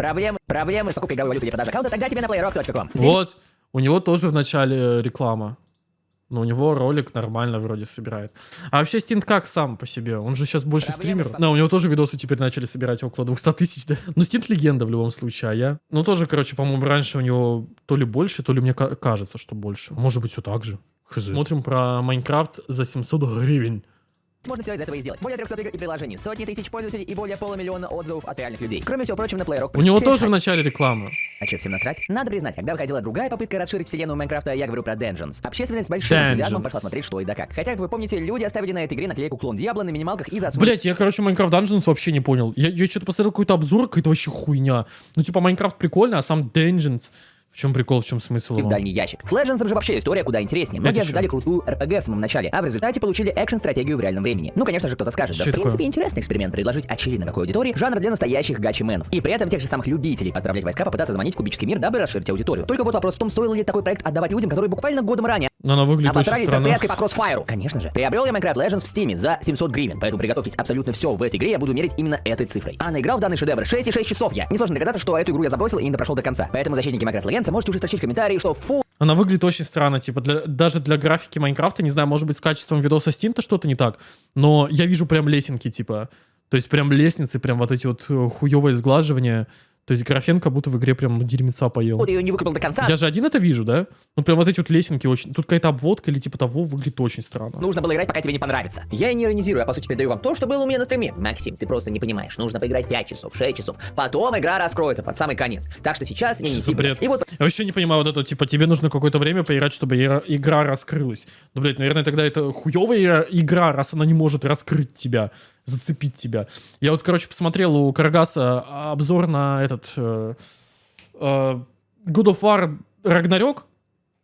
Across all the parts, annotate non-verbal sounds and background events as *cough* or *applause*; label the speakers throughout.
Speaker 1: Проблемы, проблемы с покупкой игровой валюты или продажей аккаунта, тогда тебе на playrock.com.
Speaker 2: Вот, у него тоже в начале э, реклама. Но у него ролик нормально вроде собирает. А вообще Стинт как сам по себе? Он же сейчас больше
Speaker 1: Проблемы
Speaker 2: стример. Да, у него тоже видосы теперь начали собирать около 200 тысяч, да? Ну, Стинт легенда в любом случае, а я... Ну, тоже, короче, по-моему, раньше у него то ли больше, то ли мне ка- кажется, что больше. Может быть, все так же. Хз. Смотрим про Майнкрафт за 700 гривен.
Speaker 1: Можно все из этого и сделать. Более 300 игр и приложений, сотни тысяч пользователей и более полумиллиона отзывов от реальных людей. Кроме всего прочего, на playrock.
Speaker 2: У него тоже в начале реклама.
Speaker 1: А что, всем насрать? Надо признать, когда выходила другая попытка расширить вселенную Майнкрафта, я говорю про Dungeons. Общественность с большим энтузиазмом
Speaker 2: Dungeons.
Speaker 1: пошла смотреть, что и да как. Хотя, как вы помните, люди оставили на этой игре наклейку клон Диабло на минималках и засунули
Speaker 2: Блять, я, короче, Майнкрафт Dungeons вообще не понял. Я, я что-то посмотрел какой-то обзор, какая-то вообще хуйня. Ну, типа, Майнкрафт прикольно, а сам Dungeons... В чем прикол, в чем смысл
Speaker 1: в
Speaker 2: его?
Speaker 1: дальний ящик. С Legends же вообще история куда интереснее. Многие
Speaker 2: Это
Speaker 1: ожидали крутую RPG в самом начале, а в результате получили экшн-стратегию в реальном времени. Ну, конечно же, кто-то скажет, да
Speaker 2: Чё
Speaker 1: в
Speaker 2: такое?
Speaker 1: принципе интересный эксперимент предложить очевидно какой аудитории жанр для настоящих гачи-менов. И при этом тех же самых любителей отправлять войска попытаться заманить в кубический мир, дабы расширить аудиторию. Только вот вопрос в том, стоил ли такой проект отдавать людям, которые буквально годом ранее
Speaker 2: она выглядит очень
Speaker 1: Обосрались
Speaker 2: странно.
Speaker 1: отвязкой по кроссфайру. Конечно же. Приобрел я Minecraft Legends в Steam за 700 гривен, поэтому приготовьтесь абсолютно все в этой игре я буду мерить именно этой цифрой. А наиграл в данный шедевр 6,6 часов я. Несложно догадаться, что эту игру я забросил и не допрошел до конца. Поэтому защитники Minecraft Legends можете уже строчить комментарии, что фу,
Speaker 2: Она выглядит очень странно, типа, для- даже для графики Майнкрафта, не знаю, может быть, с качеством видоса Стинта что-то не так, но я вижу прям лесенки, типа, то есть прям лестницы, прям вот эти вот э, хуёвые сглаживания, то есть графен как будто в игре прям ну, дерьмеца поел.
Speaker 1: вот ее не выкупил до конца.
Speaker 2: Я же один это вижу, да? Ну прям вот эти вот лесенки очень... Тут какая-то обводка или типа того выглядит очень странно.
Speaker 1: Нужно было играть, пока тебе не понравится. Я и не иронизирую, а по сути передаю вам то, что было у меня на стриме. Максим, ты просто не понимаешь. Нужно поиграть 5 часов, 6 часов. Потом игра раскроется под самый конец. Так что сейчас я не
Speaker 2: за бред?
Speaker 1: И вот
Speaker 2: Я вообще не понимаю вот это, типа, тебе нужно какое-то время поиграть, чтобы игра, игра раскрылась. Ну, блядь, наверное, тогда это хуевая игра, раз она не может раскрыть тебя, зацепить тебя. Я вот, короче, посмотрел у Карагаса обзор на этот э, э, God of War Ragnarok,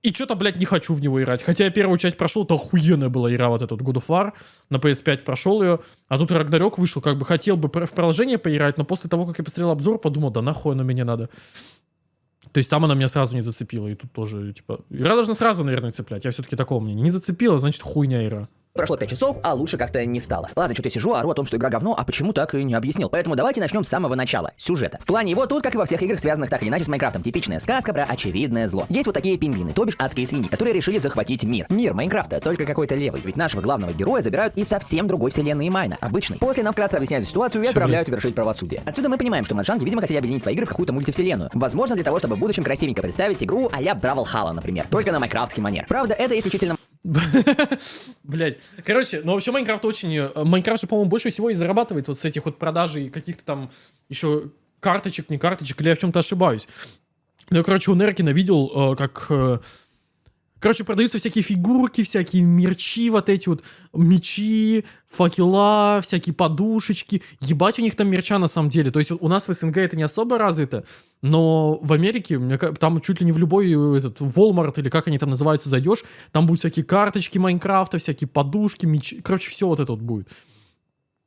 Speaker 2: и что-то, блядь, не хочу в него играть. Хотя я первую часть прошел, это охуенная была игра, вот этот God of War. На PS5 прошел ее. А тут Рагнарёк вышел, как бы хотел бы в продолжение поиграть, но после того, как я посмотрел обзор, подумал, да нахуй оно мне надо. То есть там она меня сразу не зацепила, и тут тоже, типа, игра должна сразу, наверное, цеплять. Я все-таки такого мнения. Не зацепила, значит, хуйня игра.
Speaker 1: Прошло 5 часов, а лучше как-то не стало. Ладно, что-то я сижу, ору о том, что игра говно, а почему так и не объяснил. Поэтому давайте начнем с самого начала. Сюжета. В плане его тут, как и во всех играх, связанных так или иначе с Майнкрафтом, типичная сказка про очевидное зло. Есть вот такие пиглины, то бишь адские свиньи, которые решили захватить мир. Мир Майнкрафта, только какой-то левый. Ведь нашего главного героя забирают из совсем другой вселенной Майна, обычной. После нам вкратце объясняют ситуацию и отправляют вершить правосудие. Отсюда мы понимаем, что Mojang и, видимо, хотели объединить свои игры в какую-то мультивселенную. Возможно, для того, чтобы в будущем красивенько представить игру а-ля Бравл Халла, например. Только на майнкрафтский манер. Правда, это исключительно *laughs*
Speaker 2: Блять. Короче, ну вообще Майнкрафт очень... э, Майнкрафт же, по-моему, больше всего и зарабатывает вот с этих вот продажей каких-то там еще карточек, не карточек, или я в чем-то ошибаюсь. Ну, я, короче, у Неркина видел, э, как... Короче, продаются всякие фигурки, всякие мерчи, вот эти вот мечи, факела, всякие подушечки. Ебать у них там мерча на самом деле. То есть у нас в СНГ это не особо развито, но в Америке, там чуть ли не в любой э, этот Walmart или как они там называются, зайдешь, там будут всякие карточки Майнкрафта, всякие подушки, мечи. Короче, все вот это вот будет.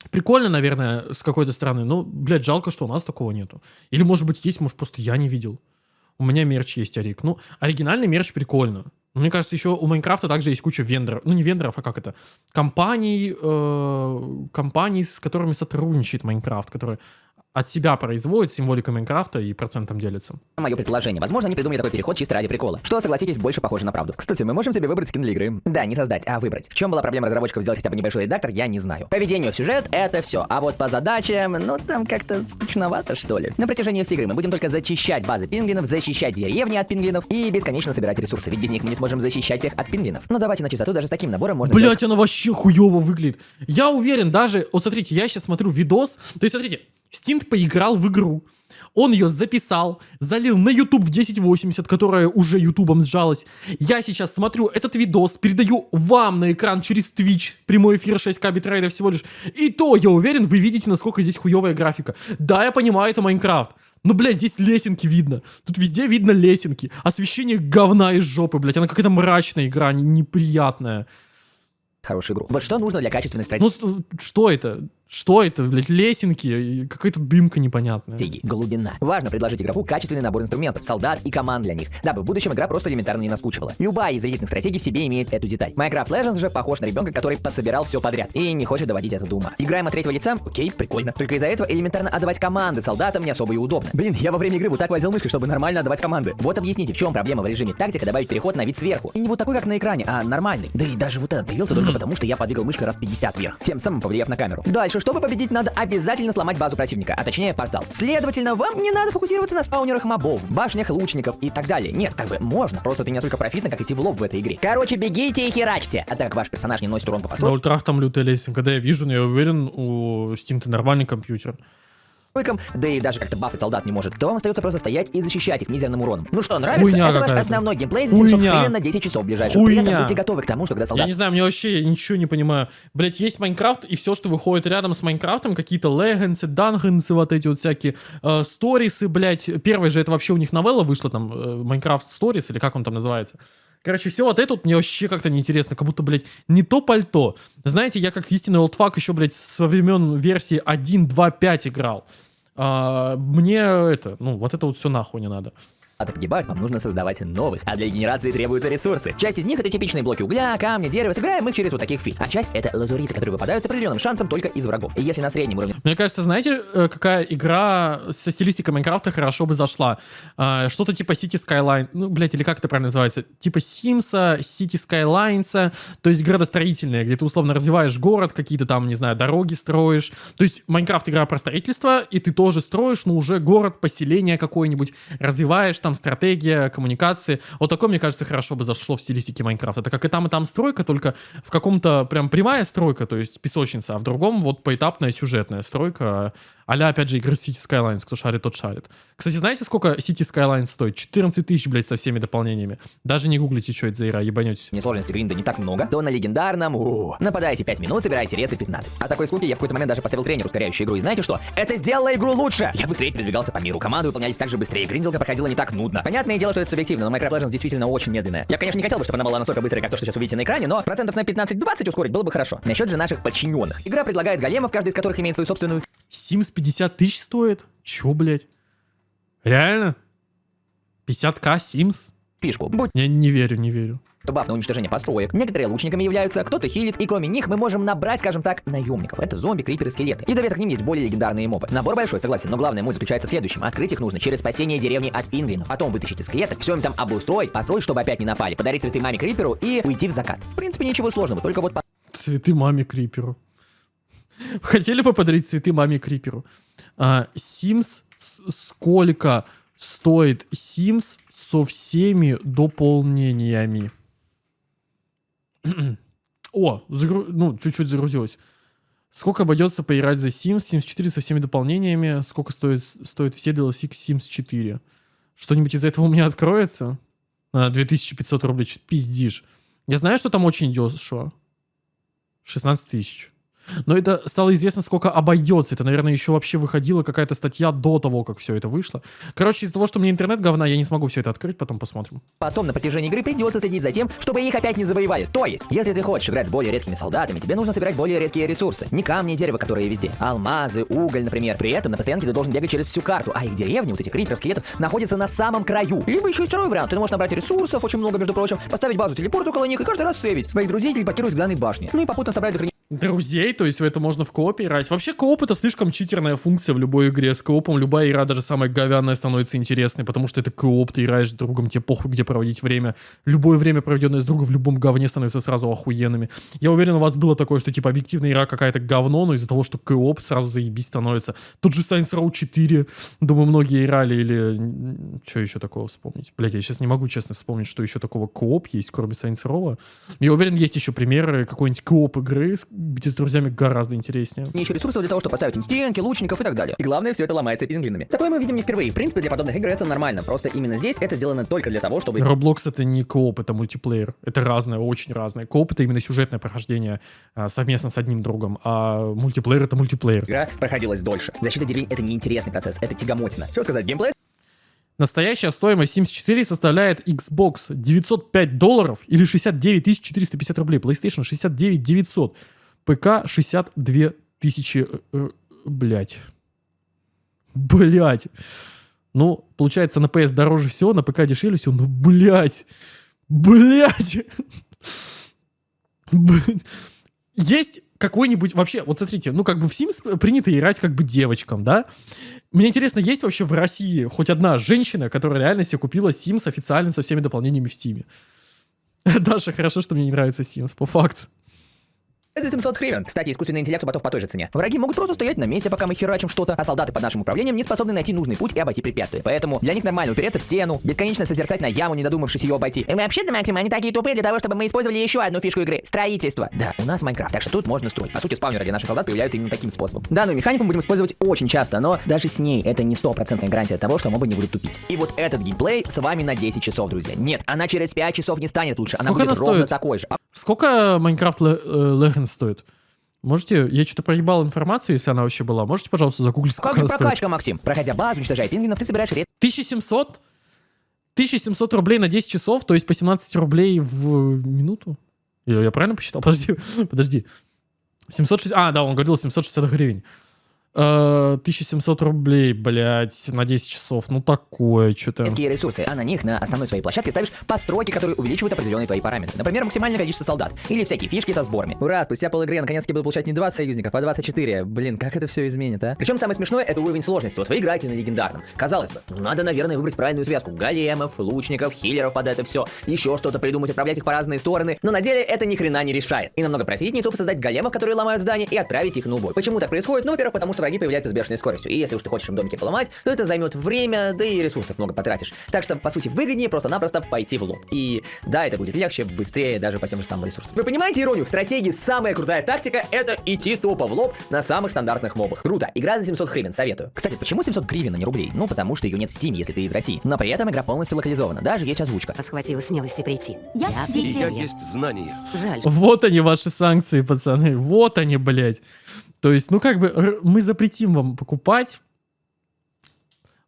Speaker 2: Прикольно, наверное, с какой-то стороны, но, блядь, жалко, что у нас такого нету. Или, может быть, есть, может, просто я не видел. У меня мерч есть, Арик. Ну, оригинальный мерч прикольно. Но Мне кажется, еще у Майнкрафта также есть куча вендоров. Ну, не вендоров, а как это? Компаний, э, компаний, с которыми сотрудничает Майнкрафт, которые от себя производят символика Майнкрафта и процентом делятся.
Speaker 1: мое предположение. Возможно, они придумали такой переход чисто ради прикола. Что, согласитесь, больше похоже на правду. Кстати, мы можем себе выбрать скин для игры. Да, не создать, а выбрать. В чем была проблема разработчиков сделать хотя бы небольшой редактор, я не знаю. По ведению в сюжет это все. А вот по задачам, ну там как-то скучновато, что ли. На протяжении всей игры мы будем только зачищать базы пингвинов, защищать деревни от пингвинов и бесконечно собирать ресурсы, ведь без них мы не сможем защищать всех от пингвинов. Но давайте на чистоту, даже с таким набором можно сделать
Speaker 2: Блять, она вообще хуево выглядит. Я уверен, даже... Вот смотрите, я сейчас смотрю видос. То есть, смотрите, Стинт поиграл в игру. Он ее записал, залил на YouTube в 1080, которая уже ютубом сжалась. Я сейчас смотрю этот видос, передаю вам на экран через Twitch, прямой эфир 6К битрейта всего лишь. И то, я уверен, вы видите, насколько здесь хуевая графика. Да, я понимаю, это Майнкрафт. Но, блядь, здесь лесенки видно. Тут везде видно лесенки. Освещение говна из жопы, блядь. Она какая-то мрачная игра, не- неприятная.
Speaker 1: хорошую игру. Вот что нужно для качественной стратегии.
Speaker 2: Ну, что это? Что это, блядь, лесенки? Какая-то дымка непонятная.
Speaker 1: Глубина. Важно предложить игроку качественный набор инструментов, солдат и команд для них, дабы в будущем игра просто элементарно не наскучивала. Любая из элитных стратегий в себе имеет эту деталь. Minecraft Legends же похож на ребенка, который подсобирал все подряд и не хочет доводить это до ума. Играем от третьего лица? Окей, прикольно. Только из-за этого элементарно отдавать команды солдатам не особо и удобно. Блин, я во время игры вот так возил мышкой, чтобы нормально отдавать команды. Вот объясните, в чем проблема в режиме тактика добавить переход на вид сверху. И не вот такой, как на экране, а нормальный. Да и даже вот этот появился только потому, что я подвигал мышкой раз 50 вверх, тем самым повлияв на камеру. Дальше, чтобы победить, надо обязательно сломать базу противника, а точнее портал. Следовательно, вам не надо фокусироваться на спаунерах мобов, башнях лучников и так далее. Нет, как бы можно, просто ты не настолько профитно, как идти в лоб в этой игре. Короче, бегите и херачьте. А так ваш персонаж не носит урон по
Speaker 2: На
Speaker 1: постройкам,
Speaker 2: ультрах там лютая лесенка. Когда я вижу, но я уверен, у Steam-то нормальный компьютер.
Speaker 1: Да и даже как-то бафать солдат не может, то вам остается просто стоять и защищать их мизерным уроном. Ну что, нравится?
Speaker 2: Хуйня
Speaker 1: Это ваш основной геймплей за 700
Speaker 2: Хуйня.
Speaker 1: гривен на 10 часов ближайших. При этом
Speaker 2: Хуйня.
Speaker 1: будьте готовы к тому, что когда
Speaker 2: Я
Speaker 1: солдат
Speaker 2: не знаю, мне вообще я ничего не понимаю. Блять, есть Майнкрафт, и все, что выходит рядом с Майнкрафтом, какие-то легенсы, дангенсы, вот эти вот всякие э, сторисы, блять. Первый же это вообще у них новелла вышла, там, э, Майнкрафт Сторис, или как он там называется. Короче, все вот это вот мне вообще как-то неинтересно, как будто, блядь, не то пальто. Знаете, я как истинный олдфак еще, блядь, со времен версии 1.2.5 играл. А, мне это, ну, вот это вот все нахуй не надо.
Speaker 1: Погибают, вам нужно создавать новых. А для регенерации требуются ресурсы. Часть из них это типичные блоки угля, камня, дерева. Собираем их через вот таких фи. А часть это лазуриты, которые выпадают с определенным шансом только из врагов. И если на среднем уровне
Speaker 2: Мне кажется, знаете, э, какая игра со стилистикой Майнкрафта хорошо бы зашла? А, Что-то типа City Skyline, ну, блядь, или как это правильно называется? Типа Симса, City Skylines, то есть градостроительная, где ты условно развиваешь город, какие-то там, не знаю, дороги строишь. То есть Майнкрафт игра про строительство, и ты тоже строишь, но уже город, поселение какое-нибудь, развиваешь, там стратегия, коммуникации. Вот такое, мне кажется, хорошо бы зашло в стилистике Майнкрафта. Это как и там, и там стройка, только в каком-то прям прямая стройка, то есть песочница, а в другом вот поэтапная сюжетная стройка, а опять же, игры City Skylines, кто шарит, тот шарит. Кстати, знаете, сколько City Skylines стоит? 14 тысяч, блядь, со всеми дополнениями. Даже не гуглите, что это за игра, ебанетесь.
Speaker 1: сложности гринда не так много, то на легендарном у нападаете 5 минут, собираете ресы 15. А такой скуки я в какой-то момент даже поставил тренер, ускоряющий игру. И знаете что? Это сделало игру лучше! Я быстрее передвигался по миру, команды выполнялись так же быстрее, гринделка проходила не так нудно. Понятное дело, что это субъективно, но Minecraft Legends действительно очень медленная. Я, конечно, не хотел бы, чтобы она была настолько быстрой, как то, что сейчас увидите на экране, но процентов на 15-20 ускорить было бы хорошо. Насчет же наших подчиненных. Игра предлагает големов, каждый из которых имеет свою собственную
Speaker 2: Sims 50 тысяч стоит? Чё, блядь? Реально? 50к Sims?
Speaker 1: фишку. Будь
Speaker 2: Я не верю, не верю.
Speaker 1: баф на уничтожение построек. Некоторые лучниками являются, кто-то хилит, и кроме них мы можем набрать, скажем так, наемников. Это зомби, криперы, скелеты. И в довесок к ним есть более легендарные мобы. Набор большой, согласен, но главная муть заключается в следующем. Открыть их нужно через спасение деревни от пингвинов. Потом вытащить из клеток, все им там обустроить, построить, чтобы опять не напали, подарить цветы маме криперу и уйти в закат. В принципе, ничего сложного, только вот
Speaker 2: Цветы маме Криперу. Хотели бы подарить цветы маме Криперу? А, Sims сколько стоит Sims со всеми дополнениями? О, загру- ну, чуть-чуть загрузилось. Сколько обойдется поиграть за Sims? Sims 4 со всеми дополнениями. Сколько стоит, стоит все DLC к Sims 4? Что-нибудь из этого у меня откроется? А, 2500 рублей, пиздишь. Я знаю, что там очень дешево. 16 тысяч. Но это стало известно, сколько обойдется. Это, наверное, еще вообще выходила какая-то статья до того, как все это вышло. Короче, из-за того, что мне интернет говна, я не смогу все это открыть, потом посмотрим.
Speaker 1: Потом на протяжении игры придется следить за тем, чтобы их опять не завоевали. То есть, если ты хочешь играть с более редкими солдатами, тебе нужно собирать более редкие ресурсы. Не камни и дерево, которые везде. Алмазы, уголь, например. При этом на постоянке ты должен бегать через всю карту, а их деревни, вот этих криперов, скелетов, находятся на самом краю. Либо еще и второй вариант. Ты можешь набрать ресурсов, очень много, между прочим, поставить базу телепорт около них и каждый раз сейвить. Своих друзей телепортируют с главной башни. Ну и попутно собрать
Speaker 2: Друзей, то есть в это можно в коопе играть. Вообще кооп это слишком читерная функция в любой игре. С коопом любая игра, даже самая говянная, становится интересной, потому что это кооп, ты играешь с другом, тебе похуй, где проводить время. Любое время, проведенное с другом в любом говне, становится сразу охуенными. Я уверен, у вас было такое, что типа объективная игра какая-то говно, но из-за того, что кооп сразу заебись становится. Тут же Saints Row 4, думаю, многие играли, или... Что еще такого вспомнить? Блять, я сейчас не могу честно вспомнить, что еще такого кооп есть, кроме Saints Row. Я уверен, есть еще примеры какой-нибудь кооп игры, где с друзьями гораздо интереснее.
Speaker 1: еще ресурсов для того, чтобы поставить им стенки, лучников и так далее. И главное, все это ломается пиглинами. Такое мы видим не впервые. В принципе, для подобных игр это нормально. Просто именно здесь это сделано только для того, чтобы
Speaker 2: Roblox это не кооп, это мультиплеер. Это разное, очень разное. Кооп это именно сюжетное прохождение а, совместно с одним другом, а мультиплеер это мультиплеер.
Speaker 1: игра проходилась дольше. Защита деревень это неинтересный процесс, это тягомотина. Что сказать, геймплей
Speaker 2: Настоящая стоимость Sims 4 составляет Xbox 905 долларов или 69 450 рублей. PlayStation 69 900. ПК 62 тысячи... э, э, Блять. Блять. Ну, получается, на PS дороже всего, на ПК дешевле всего. Ну, блять. Блять. Б- Есть какой-нибудь вообще, вот смотрите, ну как бы в Sims принято играть как бы девочкам, да? Мне интересно, есть вообще в России хоть одна женщина, которая реально себе купила Sims официально со всеми дополнениями в Steam? *laughs* Даша, хорошо, что мне не нравится Sims, по факту.
Speaker 1: За 700 хрен. Кстати, искусственный интеллект у ботов по той же цене. Враги могут просто стоять на месте, пока мы херачим что-то, а солдаты под нашим управлением не способны найти нужный путь и обойти препятствия. Поэтому для них нормально упереться в стену, бесконечно созерцать на яму, не додумавшись ее обойти. И мы вообще-то, Максим, они такие тупые для того, чтобы мы использовали еще одну фишку игры — строительство. Да, у нас Майнкрафт, так что тут можно строить. По сути, спавнеры для наших солдат появляются именно таким способом. Данную механику мы будем использовать очень часто, но даже с ней это не стопроцентная гарантия того, что мобы не будут тупить. И вот этот геймплей с вами на 10 часов, друзья. Нет, она через 5 часов не станет лучше, она
Speaker 2: Сколько
Speaker 1: будет
Speaker 2: она
Speaker 1: ровно
Speaker 2: стоит?
Speaker 1: такой же. А
Speaker 2: Сколько Майнкрафт Legends стоит? Можете, я что-то проебал информацию, если она вообще была. Можете, пожалуйста, загуглить,
Speaker 1: Как
Speaker 2: сколько
Speaker 1: же
Speaker 2: она стоит?
Speaker 1: прокачка, Максим? Проходя базу, уничтожая пингвинов, ты собираешь редкие
Speaker 2: 1700? 1700 рублей на 10 часов, то есть по 17 рублей в минуту? Я, я правильно посчитал? Подожди, *laughs* подожди. 760... А, да, он говорил 760 гривен. Э, 1700 рублей, блядь, на 10 часов. Ну такое, что-то.
Speaker 1: редкие ресурсы, а на них на основной своей площадке ставишь постройки, которые увеличивают определенные твои параметры. Например, максимальное количество солдат. Или всякие фишки со сборами. Ура, спустя пол игры я наконец-таки буду получать не 20 союзников, а 24. Блин, как это все изменит, а? Причем самое смешное это уровень сложности. Вот вы играете на легендарном. Казалось бы, ну надо, наверное, выбрать правильную связку. Големов, лучников, хиллеров под это все. Еще что-то придумать, отправлять их по разные стороны. Но на деле это ни хрена не решает. И намного профитнее тупо создать големов, которые ломают здания, и отправить их на убой. Почему так происходит? Ну, во-первых, потому что враги появляются с бешеной скоростью. И если уж ты хочешь им домики поломать, то это займет время, да и ресурсов много потратишь. Так что, по сути, выгоднее просто-напросто пойти в лоб. И да, это будет легче, быстрее, даже по тем же самым ресурсам. Вы понимаете иронию? В стратегии самая крутая тактика — это идти тупо в лоб на самых стандартных мобах. Круто. Игра за 700 гривен, советую. Кстати, почему 700 гривен, а не рублей? Ну, потому что ее нет в Steam, если ты из России. Но при этом игра полностью локализована, даже есть озвучка.
Speaker 3: Вас хватило смелости прийти.
Speaker 4: Я
Speaker 3: Я
Speaker 4: здесь я.
Speaker 3: есть
Speaker 4: знания.
Speaker 3: Жаль.
Speaker 2: Вот они, ваши санкции, пацаны. Вот они, блядь. То есть, ну как бы, мы запретим вам покупать,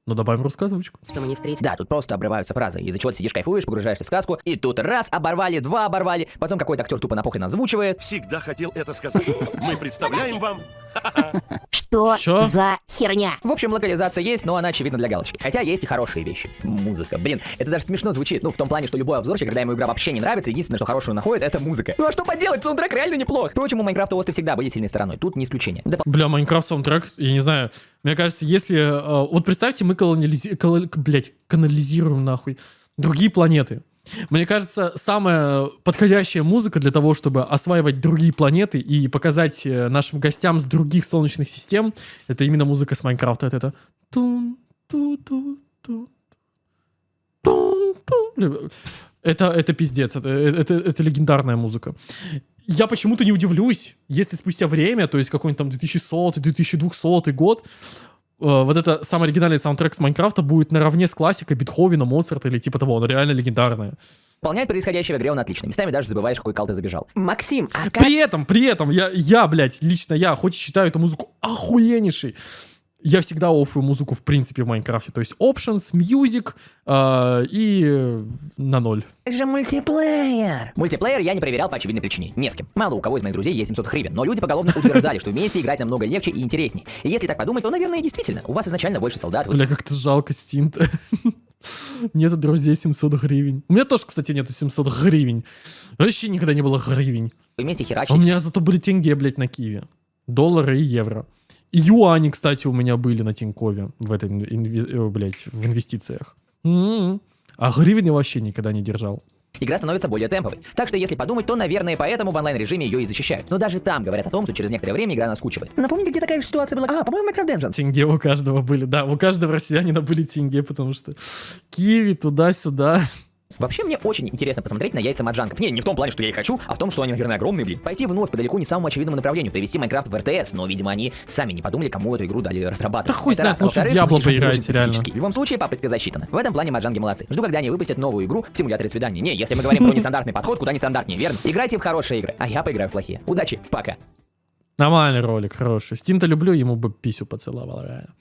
Speaker 2: но добавим русскую озвучку.
Speaker 3: что мы не встретились.
Speaker 1: Да, тут просто обрываются фразы, из-за чего ты сидишь, кайфуешь, погружаешься в сказку, и тут раз оборвали, два оборвали, потом какой-то актер тупо на похрен озвучивает.
Speaker 4: Всегда хотел это сказать. Мы представляем вам
Speaker 3: Что
Speaker 2: Чё?
Speaker 3: за херня?
Speaker 1: В общем, локализация есть, но она очевидно для галочки. Хотя есть и хорошие вещи. Музыка. Блин, это даже смешно звучит. Ну, в том плане, что любой обзорщик, когда ему игра вообще не нравится, единственное, что хорошую находит, это музыка. Ну а что поделать, саундтрек реально неплох. Впрочем, у Майнкрафта осты всегда были сильной стороной. Тут не исключение. Да,
Speaker 2: Бля, Майнкрафт саундтрек, я не знаю. Мне кажется, если... э, вот представьте, мы колониализи... коло- блядь, канализируем нахуй другие планеты. Мне кажется, самая подходящая музыка для того, чтобы осваивать другие планеты и показать э, нашим гостям с других солнечных систем, это именно музыка с Майнкрафта. Это это... Это, это пиздец, это, это, это легендарная музыка. Я почему-то не удивлюсь, если спустя время, то есть какой-нибудь там 2100-2200 год, э, вот это самый оригинальный саундтрек с Майнкрафта будет наравне с классикой Бетховена, Моцарта или типа того, оно реально легендарное.
Speaker 1: Выполнять происходящее в игре он отлично. Местами даже забываешь, какой кал ты забежал. Максим, а как...
Speaker 2: При этом, при этом, я, я, блядь, лично я, хоть и считаю эту музыку охуеннейшей, я всегда оффую музыку в принципе в Майнкрафте, то есть options, music э, и на ноль.
Speaker 1: Как же мультиплеер? Мультиплеер я не проверял по очевидной причине. Не с кем. Мало у кого из моих друзей есть 700 хривен, но люди поголовно утверждали, что вместе играть намного легче и интереснее. И если так подумать, то, наверное, действительно, у вас изначально больше солдат,
Speaker 2: Бля, как-то жалко Стинта. *laughs* Нету друзей 700 гривен. У меня тоже, кстати, нету 700 гривен. Вообще никогда не было гривен.
Speaker 1: вместе
Speaker 2: А у меня зато были тенге, блядь, на Киеве. Доллары и евро. И юани, кстати, у меня были на Тинькове в этой, инве- э, блядь, в инвестициях. М-м. А гривен я вообще никогда не держал.
Speaker 1: Игра становится более темповой. Так что, если подумать, то, наверное, поэтому в онлайн-режиме ее и защищают. Но даже там говорят о том, что через некоторое время игра наскучивает. Напомните, где такая же ситуация была? А, по-моему, Minecraft Dungeons.
Speaker 2: Тенге у каждого были, да, у каждого россиянина были тенге, потому что Киеве туда-сюда.
Speaker 1: Вообще, мне очень интересно посмотреть на яйца маджанков. Не, не в том плане, что я их хочу, а в том, что они, наверное, огромные, блин. Пойти вновь по далеко не самому очевидному направлению, привести Майнкрафт в РТС, но, видимо, они сами не подумали, кому эту игру дали разрабатывать.
Speaker 2: Да хуй знает, лучше
Speaker 1: очень
Speaker 2: поиграйте, реально.
Speaker 1: В любом случае, папочка засчитана. В этом плане маджанги молодцы. Жду, когда они выпустят новую игру в симуляторе свидания. Не, если мы говорим про нестандартный подход, куда нестандартнее, верно? Играйте в хорошие игры, а я поиграю в плохие. Удачи, пока.
Speaker 2: Нормальный ролик, хороший. Стинта люблю, ему бы писю поцеловал, реально.